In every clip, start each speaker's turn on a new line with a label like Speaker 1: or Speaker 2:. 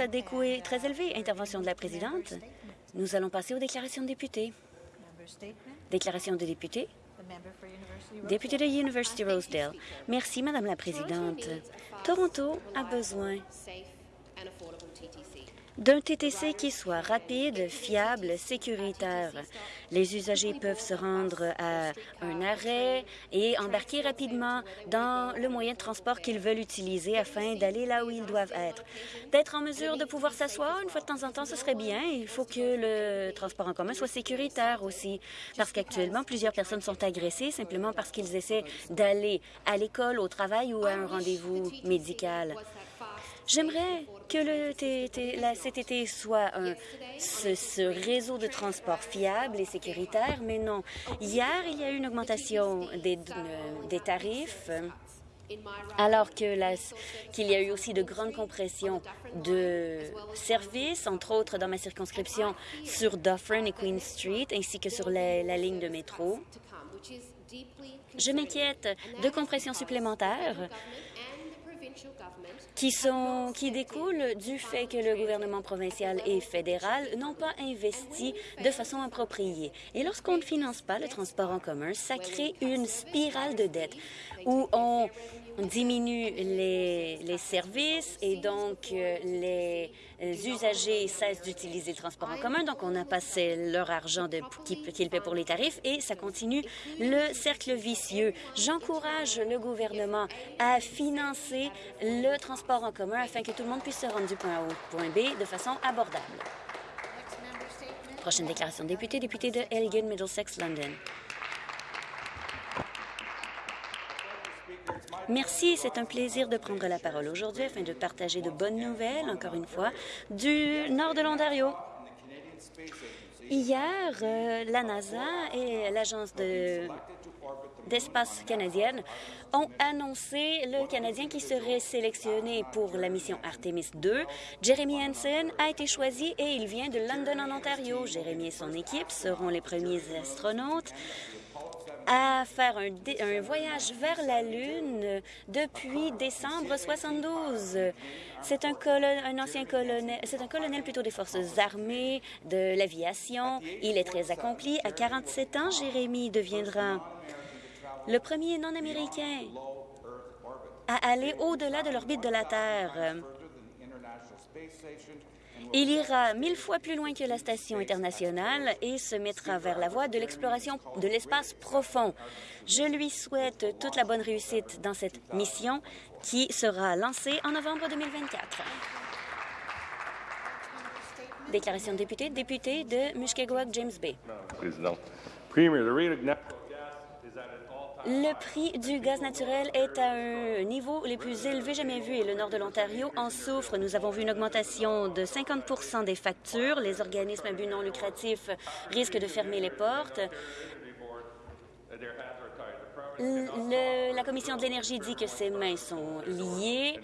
Speaker 1: des coûts est très élevé. Intervention de la présidente. Nous allons passer aux déclarations de députés. Déclaration de députés. Député de University Rosedale. Merci, Madame la Présidente. Toronto a besoin d'un TTC qui soit rapide, fiable, sécuritaire. Les usagers peuvent se rendre à un arrêt et embarquer rapidement dans le moyen de transport qu'ils veulent utiliser afin d'aller là où ils doivent être. D'être en mesure de pouvoir s'asseoir une fois de temps en temps, ce serait bien. Il faut que le transport en commun soit sécuritaire aussi, parce qu'actuellement, plusieurs personnes sont agressées simplement parce qu'ils essaient d'aller à l'école, au travail ou à un rendez-vous médical. J'aimerais que le la CTT soit un, ce, ce, réseau de transport fiable et sécuritaire, mais non. Hier, il y a eu une augmentation des, des tarifs alors qu'il qu y a eu aussi de grandes compressions de services, entre autres dans ma circonscription sur Dufferin et Queen Street, ainsi que sur la ligne de métro. Je m'inquiète de compressions supplémentaires qui, sont, qui découlent du fait que le gouvernement provincial et fédéral n'ont pas investi de façon appropriée. Et lorsqu'on ne finance pas le transport en commun, ça crée une spirale de dette où on diminue les, les services et donc euh, les usagers cessent d'utiliser le transport en commun, donc on a passé leur argent qu'ils qu paient pour les tarifs et ça continue le cercle vicieux. J'encourage le gouvernement à financer le transport en commun afin que tout le monde puisse se rendre du point A au point B de façon abordable. Prochaine déclaration député, député de Elgin, Middlesex, London. Merci, c'est un plaisir de prendre la parole aujourd'hui afin de partager de bonnes nouvelles, encore une fois, du nord de l'Ontario. Hier, euh, la NASA et l'Agence de d'espace canadienne ont annoncé le Canadien qui serait sélectionné pour la mission Artemis 2. Jeremy Hansen a été choisi et il vient de London, en Ontario. Jeremy et son équipe seront les premiers astronautes à faire un, voyage vers la Lune depuis décembre 72. C'est un, un, ancien colonel, c'est un colonel plutôt des forces armées, de l'aviation. Il est très accompli. À 47 ans, Jérémy deviendra le premier non-américain à aller au-delà de l'orbite de la Terre. Il ira mille fois plus loin que la station internationale et se mettra vers la voie de l'exploration de l'espace profond. Je lui souhaite toute la bonne réussite dans cette mission qui sera lancée en novembre 2024. Déclaration de député, député de James Bay. Prix du gaz naturel est à un niveau les plus élevés jamais vu et le nord de l'Ontario en souffre. Nous avons vu une augmentation de 50% des factures. Les organismes à but non lucratif risquent de fermer les portes. Le, la Commission de l'énergie dit que ses mains sont liées.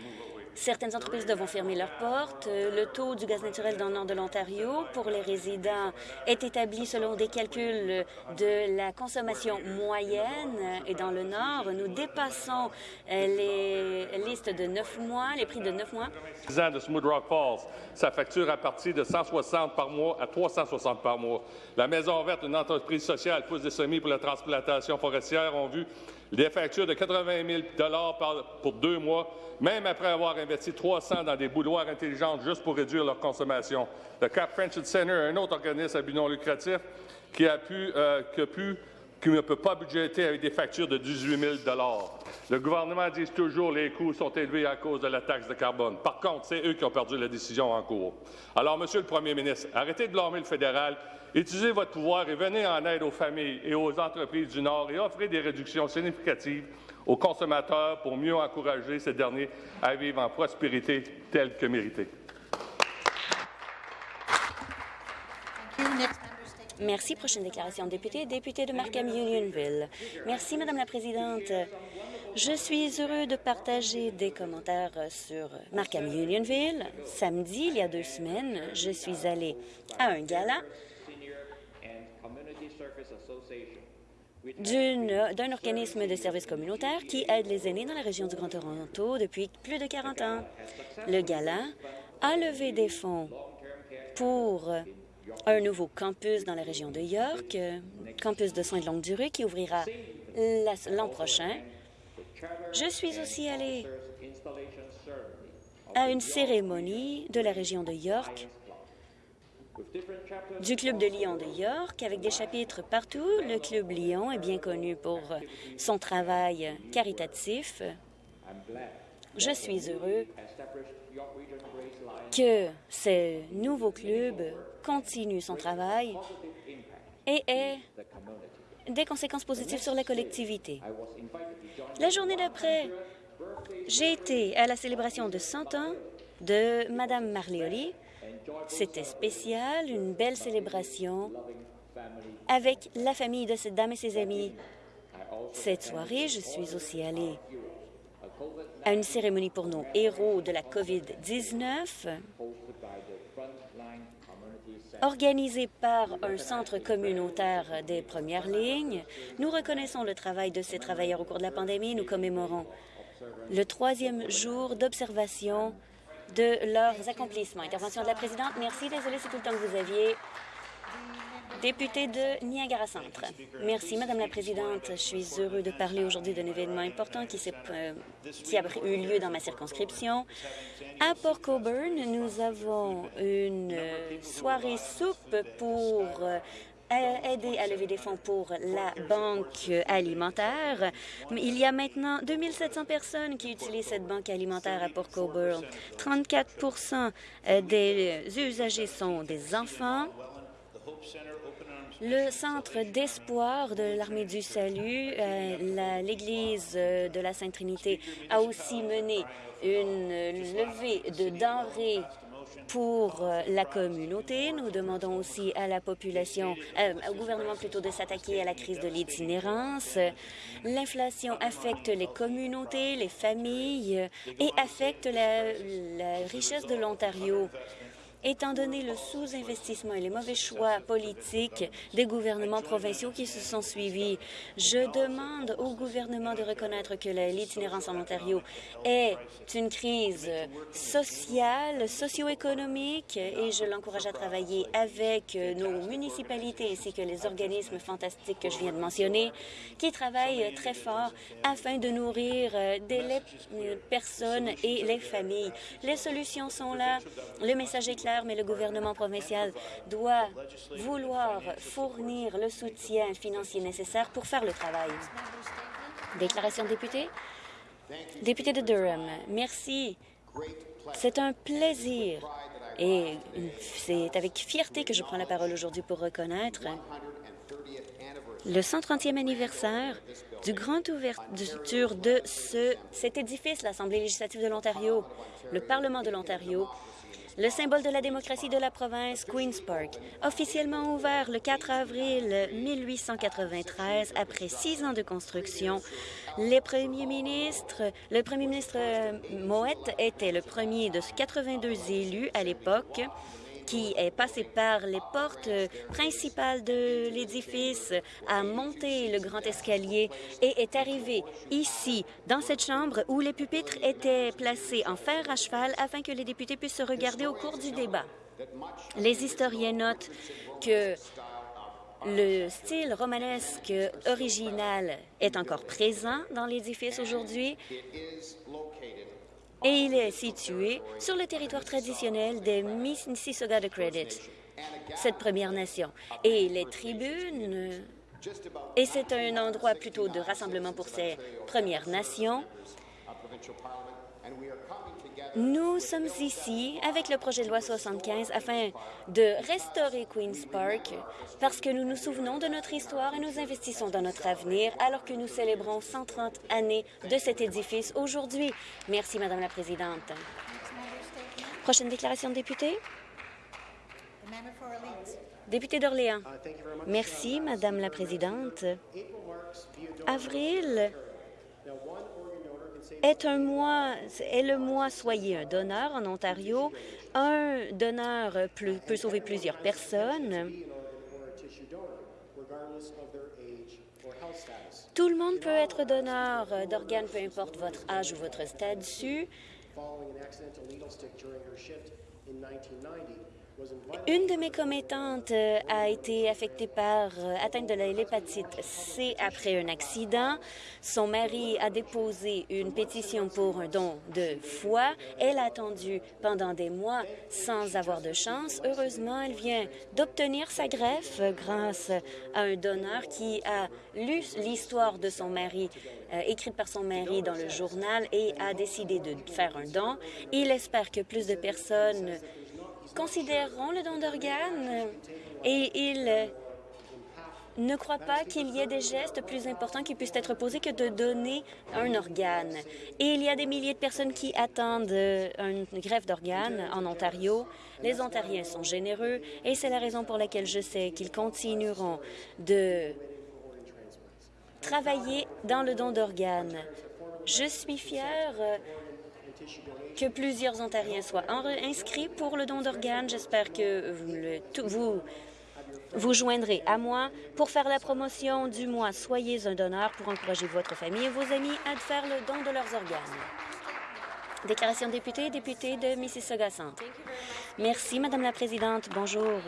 Speaker 1: Certaines entreprises devront fermer leurs portes. Le taux du gaz naturel dans le nord de l'Ontario pour les résidents est établi selon des calculs de la consommation moyenne. Et dans le nord, nous dépassons les listes de neuf mois, les prix de neuf mois.
Speaker 2: de Smooth Rock Falls, sa facture a parti de 160 par mois à 360 par mois. La Maison verte, une entreprise sociale, pousse des semis pour la transplantation forestière, ont vu des factures de 80 000 par, pour deux mois, même après avoir investi 300 dans des boudoirs intelligentes juste pour réduire leur consommation. Le Cap Friendship Center, un autre organisme à but non lucratif, qui a pu, euh, qui a pu qui ne peut pas budgéter avec des factures de 18 000 Le gouvernement dit toujours que les coûts sont élevés à cause de la taxe de carbone. Par contre, c'est eux qui ont perdu la décision en cours. Alors, Monsieur le Premier ministre, arrêtez de blâmer le fédéral, utilisez votre pouvoir et venez en aide aux familles et aux entreprises du Nord et offrez des réductions significatives aux consommateurs pour mieux encourager ces derniers à vivre en prospérité telle que méritée.
Speaker 1: Merci. Prochaine déclaration député. Député de Markham Unionville. Merci, Madame la Présidente. Je suis heureux de partager des commentaires sur Markham Unionville. Samedi, il y a deux semaines, je suis allée à un gala d'un organisme de services communautaires qui aide les aînés dans la région du Grand Toronto depuis plus de 40 ans. Le gala a levé des fonds pour un nouveau campus dans la région de York, campus de soins de longue durée qui ouvrira l'an prochain. Je suis aussi allée à une cérémonie de la région de York du Club de Lyon de York, avec des chapitres partout. Le Club Lyon est bien connu pour son travail caritatif. Je suis heureux que ce nouveau club continue son travail et ait des conséquences positives sur la collectivité. La journée d'après, j'ai été à la célébration de 100 ans de Madame Marlioli. C'était spécial, une belle célébration avec la famille de cette dame et ses amis. Cette soirée, je suis aussi allée à une cérémonie pour nos héros de la COVID-19 organisée par un centre communautaire des premières lignes. Nous reconnaissons le travail de ces travailleurs au cours de la pandémie. Nous commémorons le troisième jour d'observation de leurs accomplissements. Intervention de la présidente. Merci. Désolée, c'est tout le temps que vous aviez. Député de Niagara Centre. Merci, Madame la Présidente. Je suis heureux de parler aujourd'hui d'un événement important qui, euh, a eu lieu dans ma circonscription. À Port Coburn, nous avons une soirée soupe pour euh, aider à lever des fonds pour la banque alimentaire. Il y a maintenant 2700 personnes qui utilisent cette banque alimentaire à Port Coburn. 34% des usagers sont des enfants. Le Centre d'espoir de l'Armée du Salut, euh, l'Église de la Sainte Trinité, a aussi mené une levée de denrées pour euh, la communauté. Nous demandons aussi à la population, euh, au gouvernement plutôt, de s'attaquer à la crise de l'itinérance. L'inflation affecte les communautés, les familles et affecte la richesse de l'Ontario. Étant donné le sous-investissement et les mauvais choix politiques des gouvernements provinciaux qui se sont suivis, je demande au gouvernement de reconnaître que l'itinérance en Ontario est une crise sociale, socio-économique et je l'encourage à travailler avec nos municipalités ainsi que les organismes fantastiques que je viens de mentionner qui travaillent très fort afin de nourrir des personnes et les familles. Les solutions sont là. Le message est clair mais le gouvernement provincial doit vouloir fournir le soutien financier nécessaire pour faire le travail. Déclaration de député. Député de Durham, merci. C'est un plaisir et c'est avec fierté que je prends la parole aujourd'hui pour reconnaître le 130e anniversaire du grand ouverture de ce, cet édifice, l'Assemblée législative de l'Ontario, le Parlement de l'Ontario, le symbole de la démocratie de la province, Queen's Park, officiellement ouvert le 4 avril 1893 après six ans de construction. Le premier ministre euh, Moët était le premier de 82 élus à l'époque qui est passé par les portes principales de l'édifice, a monté le grand escalier et est arrivé ici, dans cette chambre, où les pupitres étaient placés en fer à cheval afin que les députés puissent se regarder au cours du débat. Les historiens notent que le style romanesque original est encore présent dans l'édifice aujourd'hui et il est situé sur le territoire traditionnel des Mississauga de Credit, cette Première Nation. Et les tribunes, et c'est un endroit plutôt de rassemblement pour ces Premières Nations, nous sommes ici avec le projet de loi 75 afin de restaurer Queen's Park parce que nous nous souvenons de notre histoire et nous investissons dans notre avenir alors que nous célébrons 130 années de cet édifice aujourd'hui. Merci, Madame la Présidente. Prochaine déclaration de député. Député d'Orléans. Merci, Madame la Présidente. Avril est un est le mois Soyez un donneur en Ontario. Un donneur peut sauver plusieurs personnes. Tout le monde peut être donneur d'organes, peu importe votre âge ou votre statut. Une de mes commettantes euh, a été affectée par euh, atteinte de l'hépatite C après un accident. Son mari a déposé une pétition pour un don de foie. Elle a attendu pendant des mois sans avoir de chance. Heureusement, elle vient d'obtenir sa greffe grâce à un donneur qui a lu l'histoire de son mari euh, écrite par son mari dans le journal et a décidé de faire un don. Il espère que plus de personnes considéreront le don d'organes et ils ne croient pas qu'il y ait des gestes plus importants qui puissent être posés que de donner un organe. Et il y a des milliers de personnes qui attendent une greffe d'organes en Ontario. Les Ontariens sont généreux et c'est la raison pour laquelle je sais qu'ils continueront de travailler dans le don d'organes. Je suis fière que plusieurs Ontariens soient inscrits pour le don d'organes. J'espère que vous vous joindrez à moi pour faire la promotion du mois Soyez un donneur pour encourager votre famille et vos amis à faire le don de leurs organes. Déclaration député, député de Mississauga Centre. Merci, Madame la Présidente. Bonjour.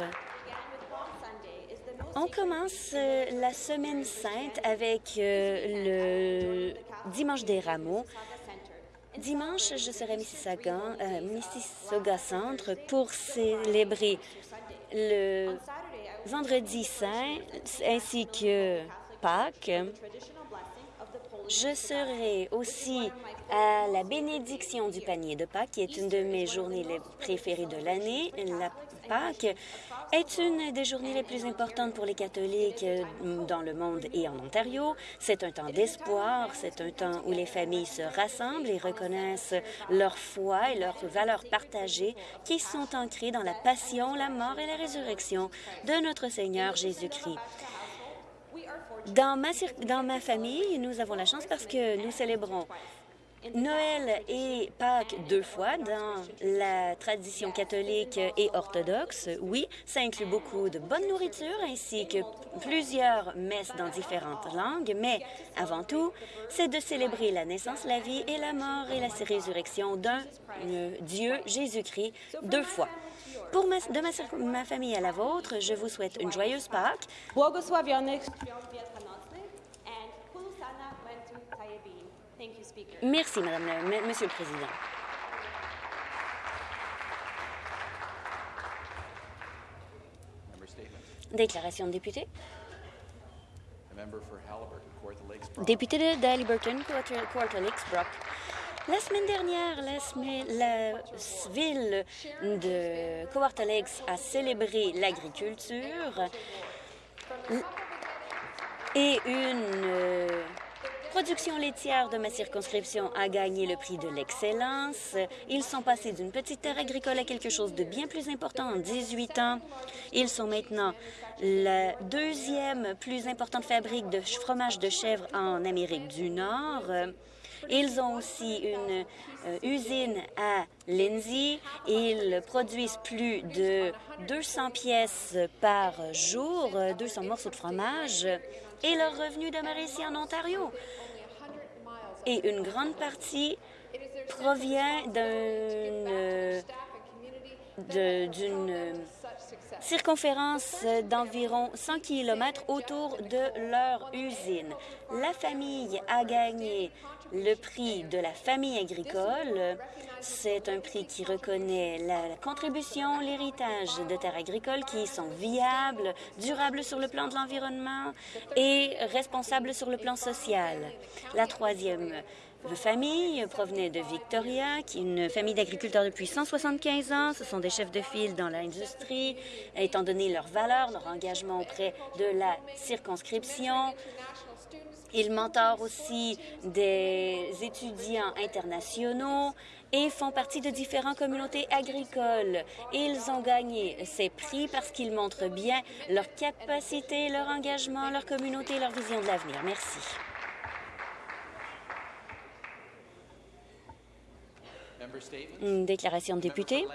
Speaker 1: On commence euh, la Semaine sainte avec euh, le Dimanche des Rameaux. Dimanche, je serai Mississauga, euh, Mississauga Centre pour célébrer le vendredi saint ainsi que Pâques. Je serai aussi à la bénédiction du panier de Pâques, qui est une de mes journées préférées de l'année. La Pâques est une des journées les plus importantes pour les catholiques euh, dans le monde et en Ontario. C'est un temps d'espoir, c'est un temps où les familles se rassemblent et reconnaissent leur foi et leurs valeurs partagées qui sont ancrées dans la passion, la mort et la résurrection de notre Seigneur Jésus-Christ. Dans ma, dans ma famille, nous avons la chance parce que nous célébrons Noël et Pâques deux fois dans la tradition catholique et orthodoxe. Oui, ça inclut beaucoup de bonne nourriture ainsi que plusieurs messes dans différentes langues, mais avant tout, c'est de célébrer la naissance, la vie et la mort et la résurrection d'un euh, Dieu, Jésus-Christ, deux fois. Pour ma, de ma, ma, famille à la vôtre, je vous souhaite une joyeuse Pâques. Merci, Madame la, Monsieur le Président. Déclaration de député. Député de Haliburton, Quarter Lakes, La semaine dernière, la, ville de Quarter Lakes a célébré l'agriculture et une production laitière de ma circonscription a gagné le prix de l'excellence. Ils sont passés d'une petite terre agricole à quelque chose de bien plus important en 18 ans. Ils sont maintenant la deuxième plus importante fabrique de fromage de chèvre en Amérique du Nord. Ils ont aussi une euh, usine à Lindsay. Ils produisent plus de 200 pièces par jour, 200 morceaux de fromage. Et leur revenu demeure ici en Ontario et une grande partie provient d'une circonférence d'environ 100 km autour de leur usine. La famille a gagné le prix de la famille agricole. C'est un prix qui reconnaît la contribution, l'héritage de terres agricoles qui sont viables, durables sur le plan de l'environnement et responsables sur le plan social. La troisième famille provenait de Victoria, qui est une famille d'agriculteurs depuis 175 ans. Ce sont des chefs de file dans l'industrie, étant donné leurs valeurs, leur engagement auprès de la circonscription. Ils mentorent aussi des étudiants internationaux et font partie de différentes communautés agricoles. Ils ont gagné ces prix parce qu'ils montrent bien leur capacité, leur engagement, leur communauté et leur vision de l'avenir. Merci. Une déclaration de député.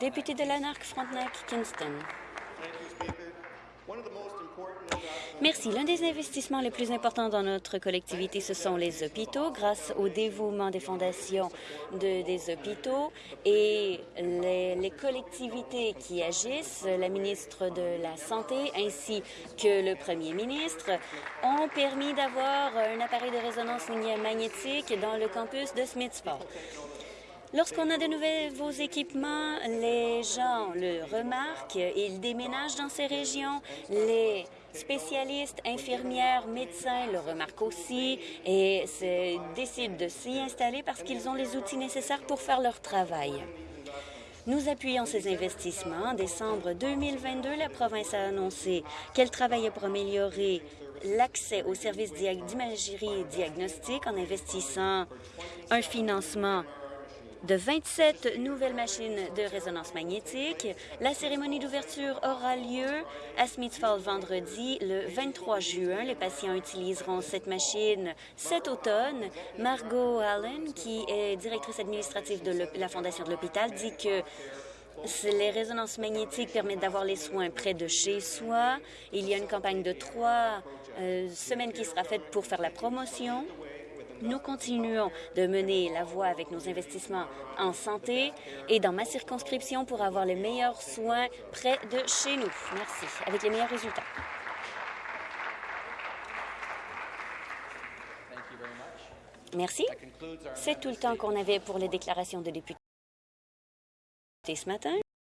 Speaker 1: Député de Lanark, Frontenac, Kingston. Merci. L'un des investissements les plus importants dans notre collectivité, ce sont les hôpitaux. Grâce au dévouement des fondations de, des hôpitaux et les, les collectivités qui agissent, la ministre de la Santé ainsi que le premier ministre, ont permis d'avoir un appareil de résonance magnétique dans le campus de Smithsford. Lorsqu'on a de nouveaux équipements, les gens le remarquent, ils déménagent dans ces régions, les spécialistes, infirmières, médecins le remarquent aussi et décident de s'y installer parce qu'ils ont les outils nécessaires pour faire leur travail. Nous appuyons ces investissements. En décembre 2022, la province a annoncé qu'elle travaillait pour améliorer l'accès aux services d'imagerie et diagnostic en investissant un financement de 27 nouvelles machines de résonance magnétique. La cérémonie d'ouverture aura lieu à Smithfield vendredi, le 23 juin. Les patients utiliseront cette machine cet automne. Margot Allen, qui est directrice administrative de la Fondation de l'hôpital, dit que les résonances magnétiques permettent d'avoir les soins près de chez soi. Il y a une campagne de trois euh, semaines qui sera faite pour faire la promotion nous continuons de mener la voie avec nos investissements en santé et dans ma circonscription pour avoir les meilleurs soins près de chez nous. Merci. Avec les meilleurs résultats. Merci. C'est tout le temps qu'on avait pour les déclarations de députés ce matin.